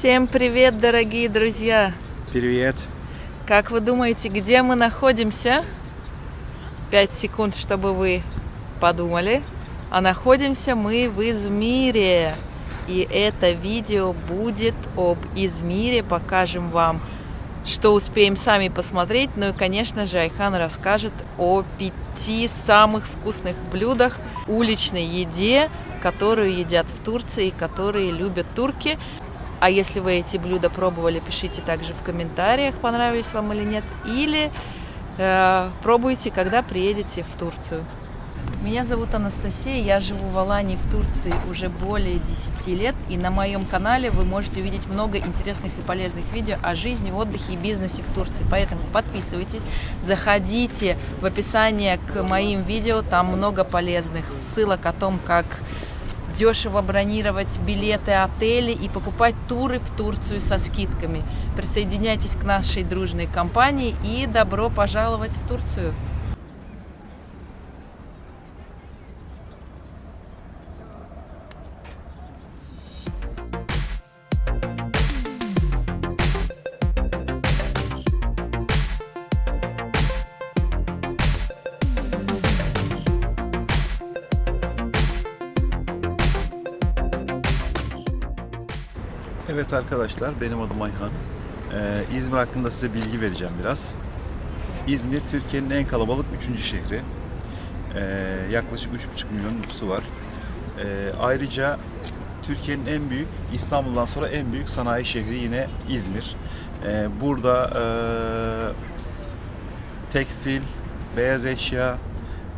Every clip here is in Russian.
Всем привет, дорогие друзья! Привет! Как вы думаете, где мы находимся? Пять секунд, чтобы вы подумали. А находимся мы в Измире. И это видео будет об Измире. Покажем вам, что успеем сами посмотреть. Ну и, конечно же, Айхан расскажет о пяти самых вкусных блюдах уличной еде, которую едят в Турции, которые любят турки. А если вы эти блюда пробовали, пишите также в комментариях, понравились вам или нет. Или э, пробуйте, когда приедете в Турцию. Меня зовут Анастасия, я живу в Алании в Турции уже более 10 лет. И на моем канале вы можете увидеть много интересных и полезных видео о жизни, отдыхе и бизнесе в Турции. Поэтому подписывайтесь, заходите в описание к моим видео, там много полезных ссылок о том, как дешево бронировать билеты отели и покупать туры в Турцию со скидками. Присоединяйтесь к нашей дружной компании и добро пожаловать в Турцию! Evet arkadaşlar benim adım Ayhan. Ee, İzmir hakkında size bilgi vereceğim biraz. İzmir Türkiye'nin en kalabalık 3. şehri. Ee, yaklaşık 3,5 milyon nüfusu var. Ee, ayrıca Türkiye'nin en büyük, İstanbul'dan sonra en büyük sanayi şehri yine İzmir. Ee, burada e, tekstil, beyaz eşya,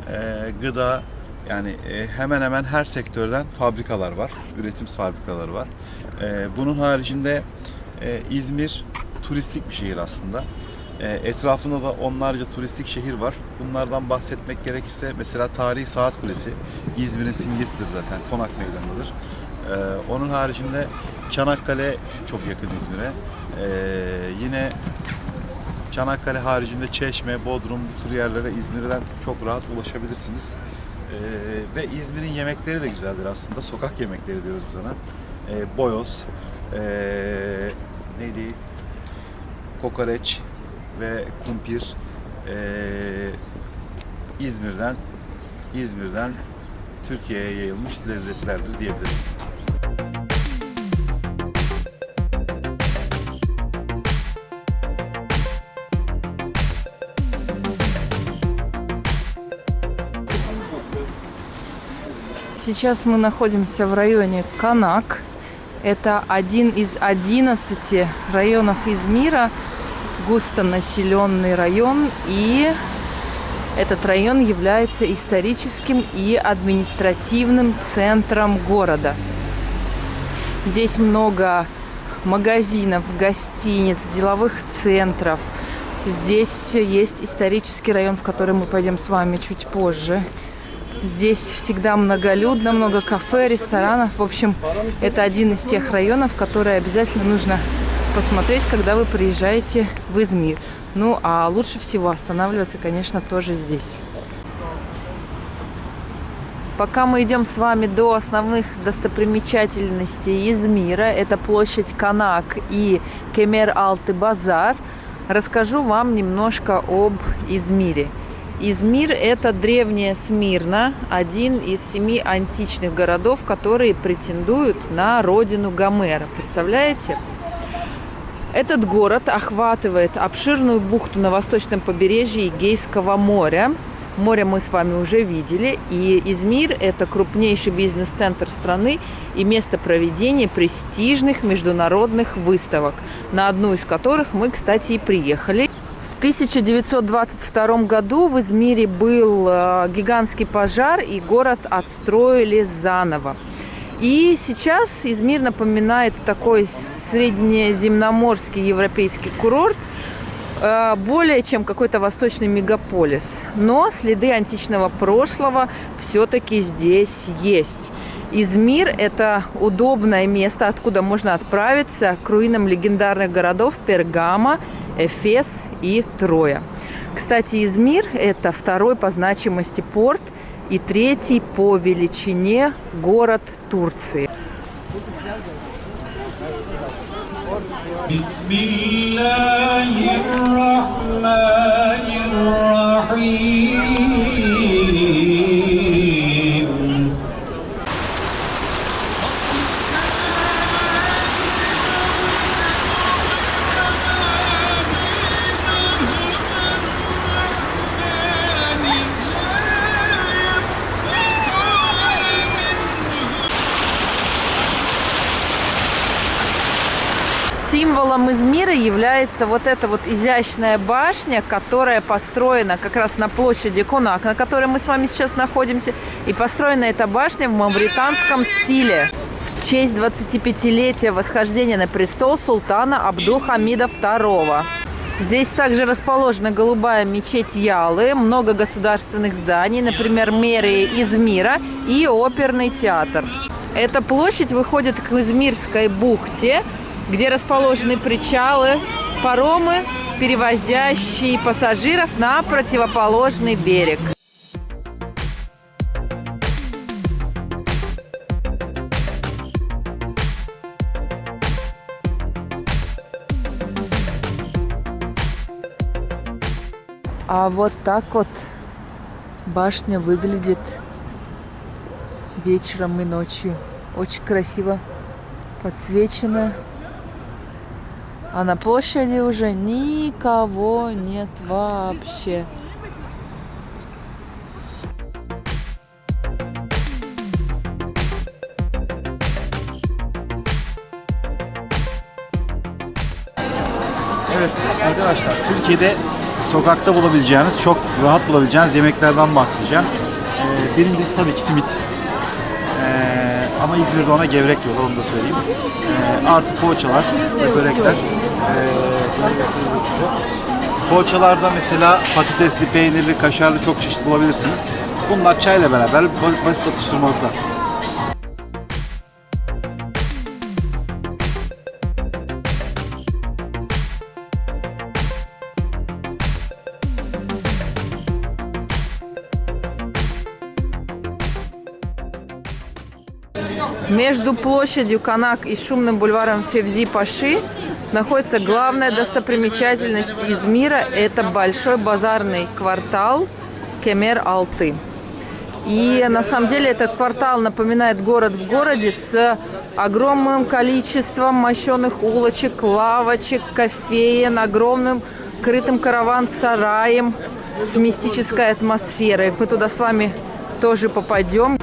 e, gıda yani e, hemen hemen her sektörden fabrikalar var, üretim fabrikaları var. E, bunun haricinde e, İzmir turistik bir şehir aslında. E, etrafında da onlarca turistik şehir var. Bunlardan bahsetmek gerekirse mesela Tarihi Saat Kulesi İzmir'in simgesidir zaten. Konak Meydanı'dır. E, onun haricinde Çanakkale çok yakın İzmir'e. Yine Çanakkale haricinde Çeşme, Bodrum bu tür yerlere İzmir'den çok rahat ulaşabilirsiniz. Ee, ve İzmir'in yemekleri de güzeldir aslında. Sokak yemekleri diyoruz biz ona. Ee, boyoz, ee, neydi? Kokoreç ve kumpir ee, İzmir'den İzmir'den Türkiye'ye yayılmış lezzetlerdir diyebilirim. Сейчас мы находимся в районе Канак. Это один из 11 районов Измира, густонаселенный район. И этот район является историческим и административным центром города. Здесь много магазинов, гостиниц, деловых центров. Здесь есть исторический район, в который мы пойдем с вами чуть позже. Здесь всегда многолюдно, много кафе, ресторанов. В общем, это один из тех районов, которые обязательно нужно посмотреть, когда вы приезжаете в Измир. Ну, а лучше всего останавливаться, конечно, тоже здесь. Пока мы идем с вами до основных достопримечательностей Измира, это площадь Канак и Кемер-Алты-Базар, расскажу вам немножко об Измире. Измир – это древняя Смирна, один из семи античных городов, которые претендуют на родину Гомера. Представляете? Этот город охватывает обширную бухту на восточном побережье Эгейского моря. Море мы с вами уже видели. И Измир – это крупнейший бизнес-центр страны и место проведения престижных международных выставок, на одну из которых мы, кстати, и приехали. 1922 году в Измире был э, гигантский пожар, и город отстроили заново. И сейчас Измир напоминает такой среднеземноморский европейский курорт, э, более чем какой-то восточный мегаполис. Но следы античного прошлого все-таки здесь есть. Измир – это удобное место, откуда можно отправиться к руинам легендарных городов Пергама, Эфес и Троя. Кстати, Измир – это второй по значимости порт и третий по величине город Турции. Бисмиллахи Символом Измира является вот эта вот изящная башня, которая построена как раз на площади Кунак, на которой мы с вами сейчас находимся. И построена эта башня в мавританском стиле в честь 25-летия восхождения на престол султана Абдул-Хамида II. Здесь также расположена голубая мечеть Ялы, много государственных зданий, например, мэрия Измира и оперный театр. Эта площадь выходит к Измирской бухте, где расположены причалы, паромы, перевозящие пассажиров на противоположный берег. А вот так вот башня выглядит вечером и ночью. Очень красиво подсвечено. А на площади уже никого нет вообще. Evet arkadaşlar Türkiye'de sokakta bulabileceğiniz, çok rahat bulabileceğiniz yemeklerden bahsedeceğim. Ee, birincisi tabii ki simit. Ama İzmir'de ona gevrek diyorlar onu da söyleyeyim. Ee, artı poğaçalar ve börekler. Size. Poğaçalarda mesela patatesli, peynirli, kaşarlı çok çeşit bulabilirsiniz. Bunlar çayla beraber ba- basit atıştırmalıklar. Между площадью Канак и шумным бульваром Февзи-Паши находится главная достопримечательность Измира. Это большой базарный квартал Кемер-Алты. И на самом деле этот квартал напоминает город в городе с огромным количеством мощенных улочек, лавочек, кофеен, огромным крытым караван-сараем с мистической атмосферой. Мы туда с вами тоже попадем.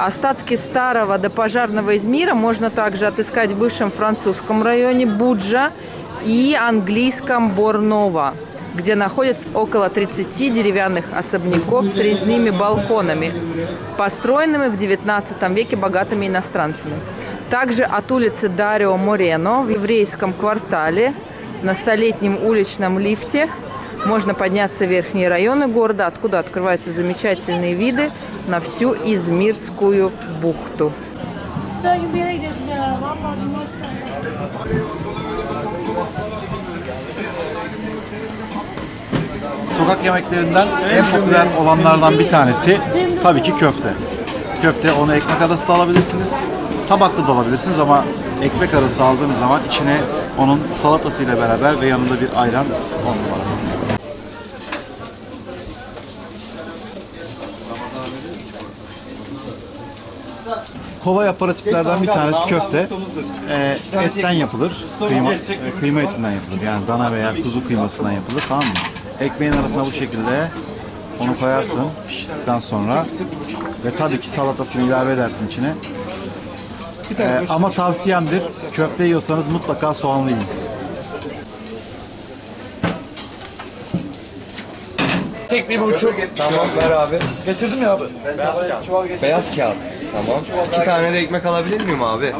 Остатки старого допожарного Измира можно также отыскать в бывшем французском районе Буджа и английском Борнова, где находится около 30 деревянных особняков с резными балконами, построенными в 19 веке богатыми иностранцами. Также от улицы Дарио Морено в еврейском квартале на столетнем уличном лифте можно подняться в верхние районы города, откуда открываются замечательные виды на всю Измирскую бухту. Sokak yemeklerinden en popüler olanlardan bir tanesi tabii ki köfte. Köfte onu ekmek arası da alabilirsiniz. Tabaklı da alabilirsiniz ama ekmek arası aldığınız zaman içine onun salatasıyla beraber ve yanında bir ayran on numara. Kolay aparatiflerden bir tanesi köfte. Ee, etten yapılır. Kıyma, e, kıyma etinden yapılır. Yani dana veya kuzu kıymasından yapılır. Tamam mı? Ekmeğin arasına bu şekilde onu koyarsın piştikten sonra ve tabii ki salatasını ilave edersin içine. Ee, ama tavsiyemdir köfte yiyorsanız mutlaka soğanlı yiyin. Tek bir buçuk. Tamam ver abi. Getirdim ya abi. Beyaz kağıt. Tamam. İki tane de ekmek alabilir miyim abi?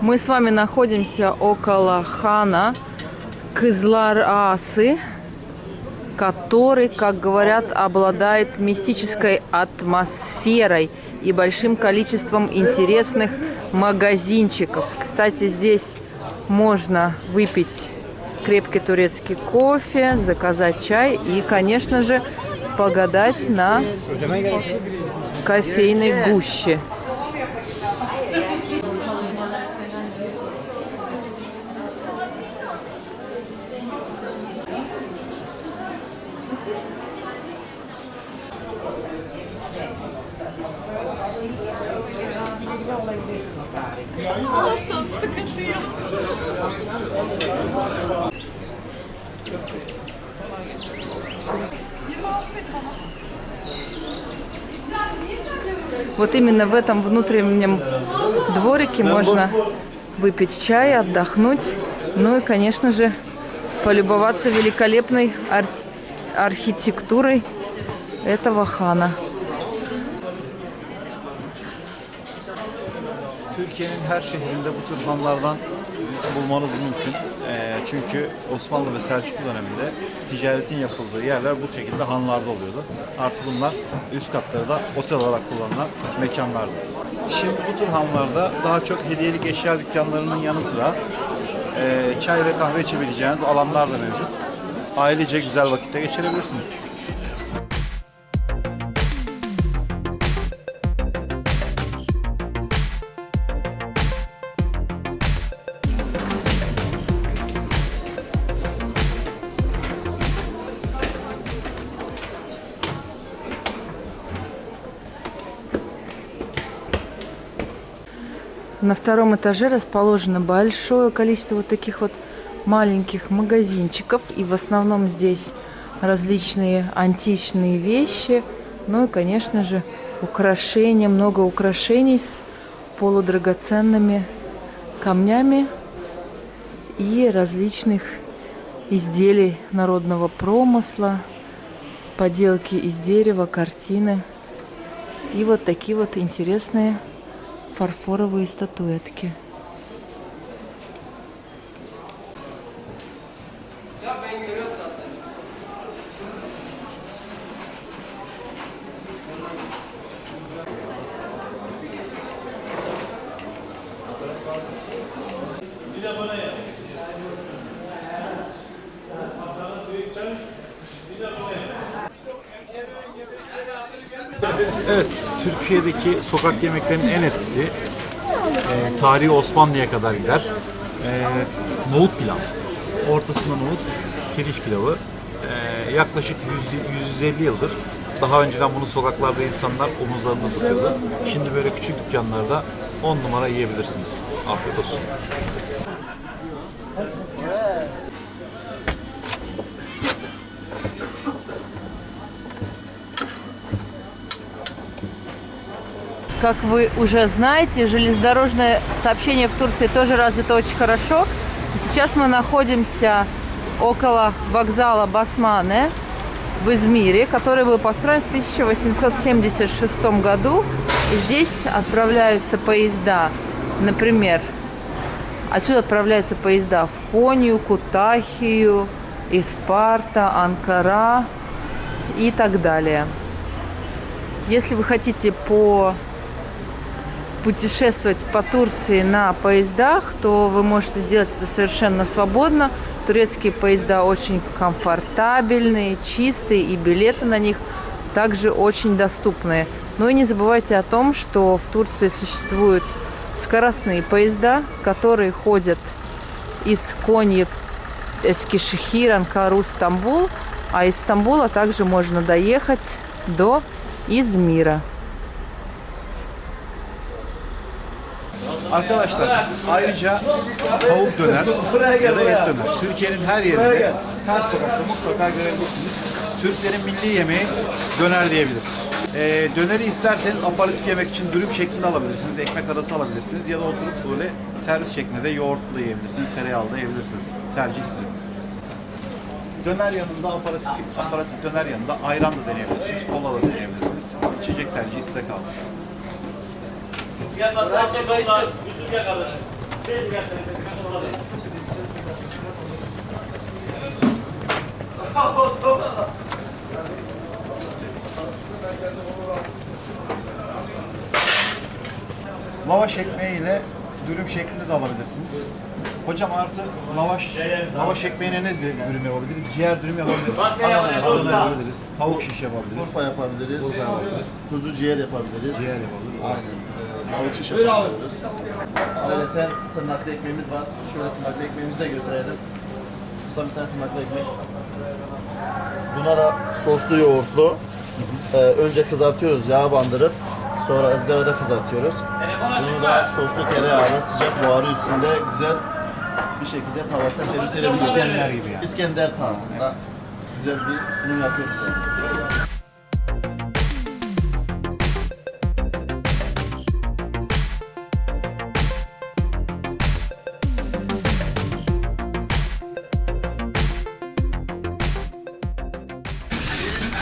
Мы с вами находимся около хана Кызлар Асы. который, как говорят, обладает мистической атмосферой и большим количеством интересных магазинчиков. Кстати, здесь можно выпить крепкий турецкий кофе, заказать чай и, конечно же, погадать на кофейной гуще. Вот именно в этом внутреннем дворике можно выпить чай, отдохнуть, ну и, конечно же, полюбоваться великолепной ар- архитектурой этого хана. Türkiye'nin her şehrinde bu tür hanlardan bulmanız mümkün. Ee, çünkü Osmanlı ve Selçuklu döneminde ticaretin yapıldığı yerler bu şekilde hanlarda oluyordu. Artı bunlar üst katları da otel olarak kullanılan mekanlardı. Şimdi bu tür hanlarda daha çok hediyelik eşya dükkanlarının yanı sıra e, çay ve kahve içebileceğiniz alanlar da mevcut. Ailece güzel vakitte geçirebilirsiniz. На втором этаже расположено большое количество вот таких вот маленьких магазинчиков. И в основном здесь различные античные вещи. Ну и, конечно же, украшения. Много украшений с полудрагоценными камнями и различных изделий народного промысла, поделки из дерева, картины. И вот такие вот интересные фарфоровые статуэтки. Evet, Türkiye'deki sokak yemeklerinin en eskisi e, tarihi Osmanlı'ya kadar gider. E, nohut pilav. Ortasında nohut, pirinç pilavı. E, yaklaşık 100, 150 yıldır. Daha önceden bunu sokaklarda insanlar omuzlarında satıyordu. Şimdi böyle küçük dükkanlarda 10 numara yiyebilirsiniz. Afiyet olsun. Как вы уже знаете, железнодорожное сообщение в Турции тоже развито очень хорошо. Сейчас мы находимся около вокзала Басмане в Измире, который был построен в 1876 году. И здесь отправляются поезда, например, отсюда отправляются поезда в Конию, Кутахию, Испарта, Анкара и так далее. Если вы хотите по путешествовать по Турции на поездах, то вы можете сделать это совершенно свободно. Турецкие поезда очень комфортабельные, чистые, и билеты на них также очень доступные. Но и не забывайте о том, что в Турции существуют скоростные поезда, которые ходят из Коньи в Эскишехир, Анкару, Стамбул, а из Стамбула также можно доехать до Измира. Arkadaşlar ayrıca tavuk döner ya da et döner. Türkiye'nin her yerinde her sokakta mutlaka görebilirsiniz. Türklerin milli yemeği döner diyebiliriz. Ee, döneri isterseniz aparatif yemek için dürüm şeklinde alabilirsiniz, ekmek arası alabilirsiniz ya da oturup böyle servis şeklinde de yoğurtlu yiyebilirsiniz, tereyağlı da yiyebilirsiniz. Tercih sizin. Döner yanında aparatif, aparatif döner yanında ayran da deneyebilirsiniz, kola da deneyebilirsiniz. İçecek tercihi size kalmış. Lavaş ekmeğiyle dürüm şeklinde de alabilirsiniz. Hocam artı lavaş, lavaş ekmeğine ne dü- dürüm yapabiliriz? Ciğer dürüm yapabiliriz. Adana yapabiliriz. Tavuk şiş yapabiliriz. Urfa yapabiliriz. Kuzu ciğer yapabiliriz. Ciğer yapabiliriz. Aynen. Tavuk şiş yapabiliyoruz. Ayrıca tırnaklı ekmeğimiz var. Şöyle tırnaklı ekmeğimizi de gösterelim. Kısa bir tane tırnaklı ekmek. Buna da soslu yoğurtlu. Ee, önce kızartıyoruz yağ bandırıp sonra ızgarada kızartıyoruz. Bunu da soslu tereyağlı sıcak buharı üstünde güzel bir şekilde tabakta servis edebiliyoruz. İskender gibi yani. İskender tarzında güzel bir sunum yapıyoruz.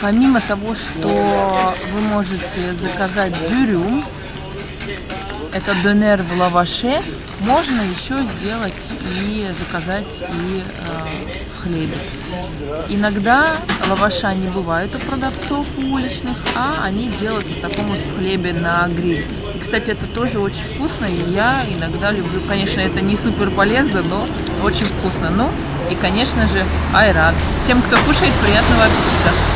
Помимо того, что вы можете заказать дюрюм, это донер в лаваше, можно еще сделать и заказать и э, в хлебе. Иногда лаваша не бывает у продавцов уличных, а они делают вот таком вот в хлебе на гриль. И, кстати, это тоже очень вкусно, и я иногда люблю. Конечно, это не супер полезно, но очень вкусно. Ну и, конечно же, айрат. Всем, кто кушает, приятного аппетита!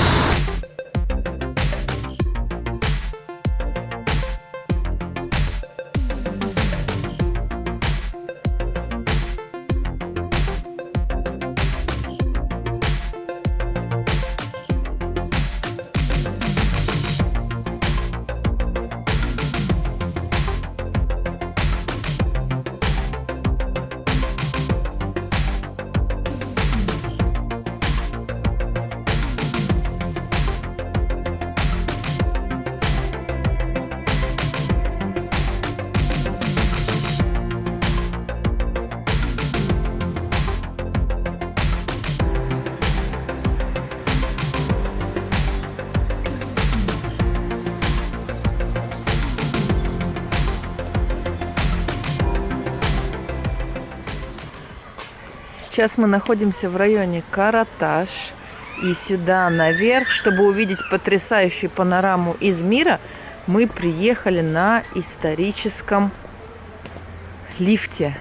Сейчас мы находимся в районе Караташ. И сюда наверх, чтобы увидеть потрясающую панораму из мира, мы приехали на историческом лифте.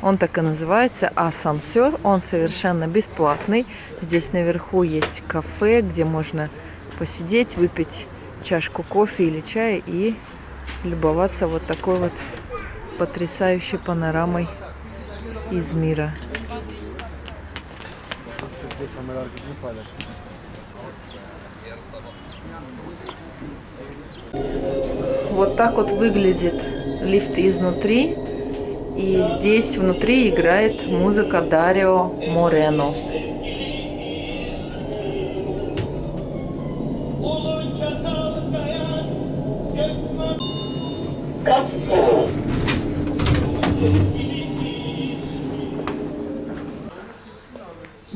Он так и называется асансер. Он совершенно бесплатный. Здесь наверху есть кафе, где можно посидеть, выпить чашку кофе или чая и любоваться вот такой вот потрясающей панорамой из мира. Вот так вот выглядит лифт изнутри. И здесь внутри играет музыка Дарио Морено.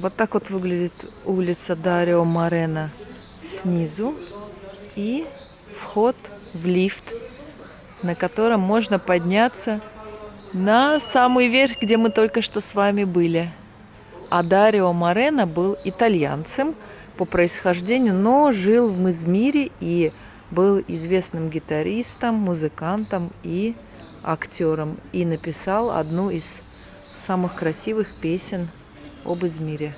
Вот так вот выглядит улица Дарио Морено снизу. И вход в лифт, на котором можно подняться на самый верх, где мы только что с вами были. А Дарио Морено был итальянцем по происхождению, но жил в Измире и был известным гитаристом, музыкантом и актером. И написал одну из самых красивых песен об Измире.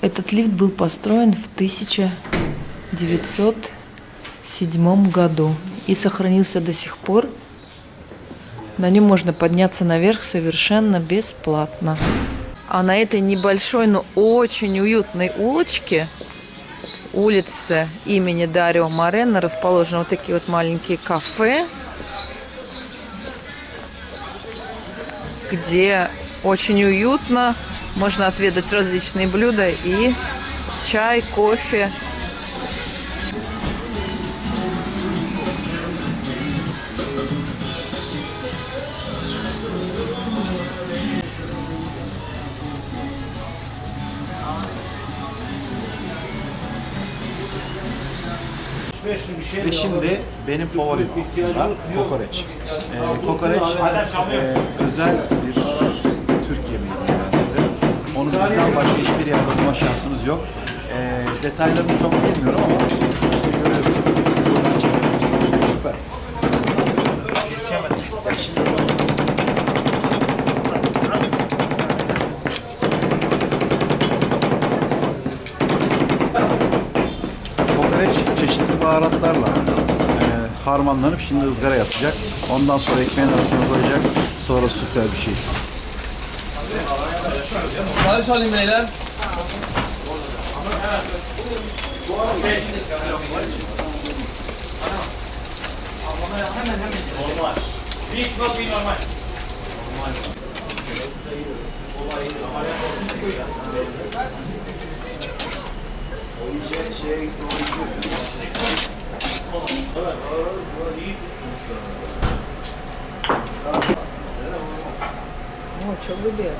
Этот лифт был построен в 1907 году и сохранился до сих пор. На нем можно подняться наверх совершенно бесплатно. А на этой небольшой, но очень уютной улочке, улице имени Дарио Морено, расположены вот такие вот маленькие кафе, где очень уютно, можно отведать различные блюда и чай, кофе. Ve şimdi benim favorim aslında kokoreç. Ee, kokoreç e, özel bir bizden başka hiçbir yerde bulma şansınız yok. Ee, detaylarını çok bilmiyorum ama işte görüyoruz. Buradan çekiyoruz. Süper. Kokoreç çeşitli baharatlarla e, harmanlanıp şimdi ızgara yapacak. Ondan sonra ekmeğin arasına koyacak. Sonra süper bir şey. Sipariş alayım beyler. Hemen hemen. Normal. Bir çok bir normal. Normal. Olay ameliyat olmuş. O işe şeye gitti. Evet. İyi tutmuş. Ama çabuk bir yer.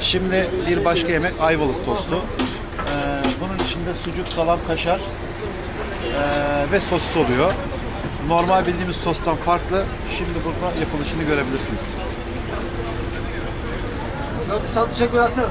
Şimdi bir başka yemek ayvalık tostu. Ee, bunun içinde sucuk, salam, kaşar ee, ve sosis oluyor. Normal bildiğimiz sostan farklı. Şimdi burada yapılışını görebilirsiniz. Bir salata çekme atsana.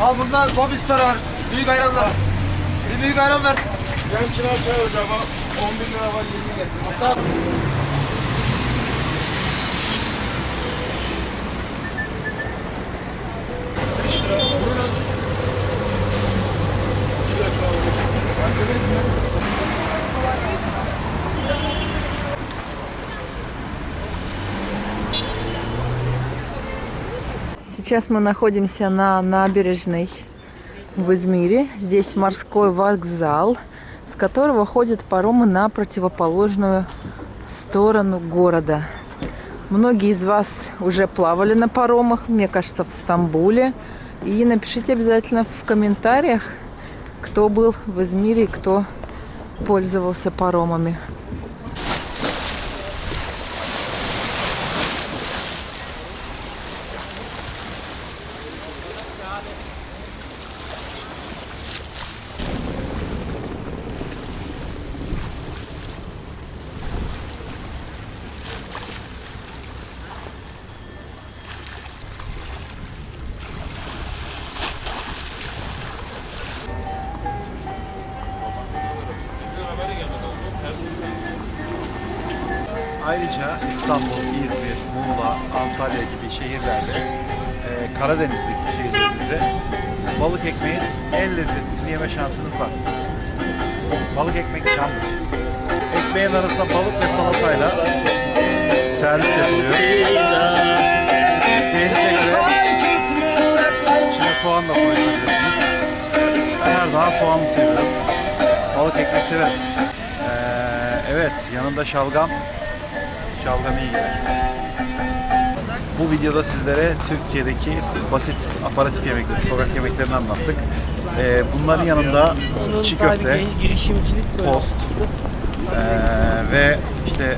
Al bundan lobster var. Büyük ayranlar. Bir büyük ayran ver. Benim için çay hocam. 11 lira var 20 getir. Hatta Сейчас мы находимся на набережной в Измире. Здесь морской вокзал, с которого ходят паромы на противоположную сторону города. Многие из вас уже плавали на паромах, мне кажется, в Стамбуле. И напишите обязательно в комментариях, кто был в Измире и кто пользовался паромами. Ayrıca İstanbul, İzmir, Muğla, Antalya gibi şehirlerde, e, Karadeniz'deki şehirlerimizde balık ekmeğin en lezzetlisini yeme şansınız var. Balık ekmek candır. Ekmeğin arasına balık ve salatayla servis yapılıyor. İsteğinize göre içine soğan da koyabilirsiniz. Ben her zaman soğanlı seviyorum. Balık ekmek severim. Ee, evet, yanında şalgam. Şalgam iyi gider. Bu videoda sizlere Türkiye'deki basit aparatif yemekleri, sokak yemeklerini anlattık. Ee, bunların yanında çiğ köfte, tost ee, ve işte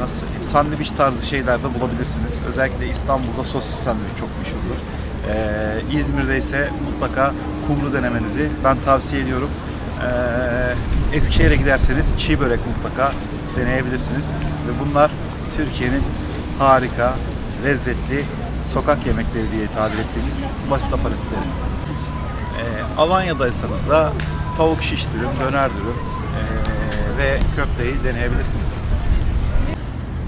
nasıl sandviç tarzı şeyler de bulabilirsiniz. Özellikle İstanbul'da sosis sandviç çok meşhurdur. Ee, İzmir'de ise mutlaka kumru denemenizi ben tavsiye ediyorum. Ee, Eskişehir'e giderseniz çiğ börek mutlaka deneyebilirsiniz. Ve bunlar Türkiye'nin harika, lezzetli sokak yemekleri diye tabir ettiğimiz basit aparatifleri. Ee, Alanya'daysanız da tavuk şiş dürüm, döner dürüm ee, ve köfteyi deneyebilirsiniz.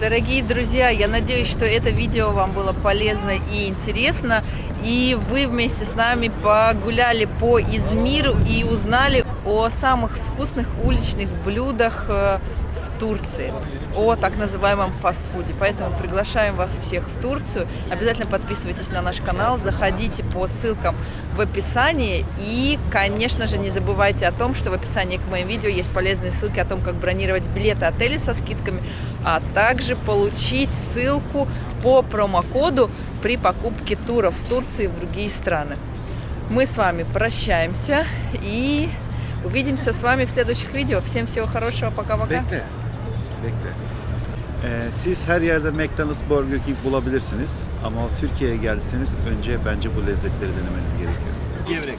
Дорогие друзья, я надеюсь, что это видео вам было полезно и интересно, и вы вместе с нами погуляли по Измиру и узнали о самых вкусных уличных блюдах э, в Турции, о так называемом фастфуде. Поэтому приглашаем вас всех в Турцию. Обязательно подписывайтесь на наш канал, заходите по ссылкам в описании. И, конечно же, не забывайте о том, что в описании к моим видео есть полезные ссылки о том, как бронировать билеты отели со скидками, а также получить ссылку по промокоду при покупке туров в Турцию и в другие страны. Мы с вами прощаемся и увидимся с вами в следующих видео. Всем всего хорошего, пока-пока. Bekle. Ee, siz her yerde McDonald's, Burger King bulabilirsiniz ama Türkiye'ye geldiyseniz önce bence bu lezzetleri denemeniz gerekiyor. Gevrek.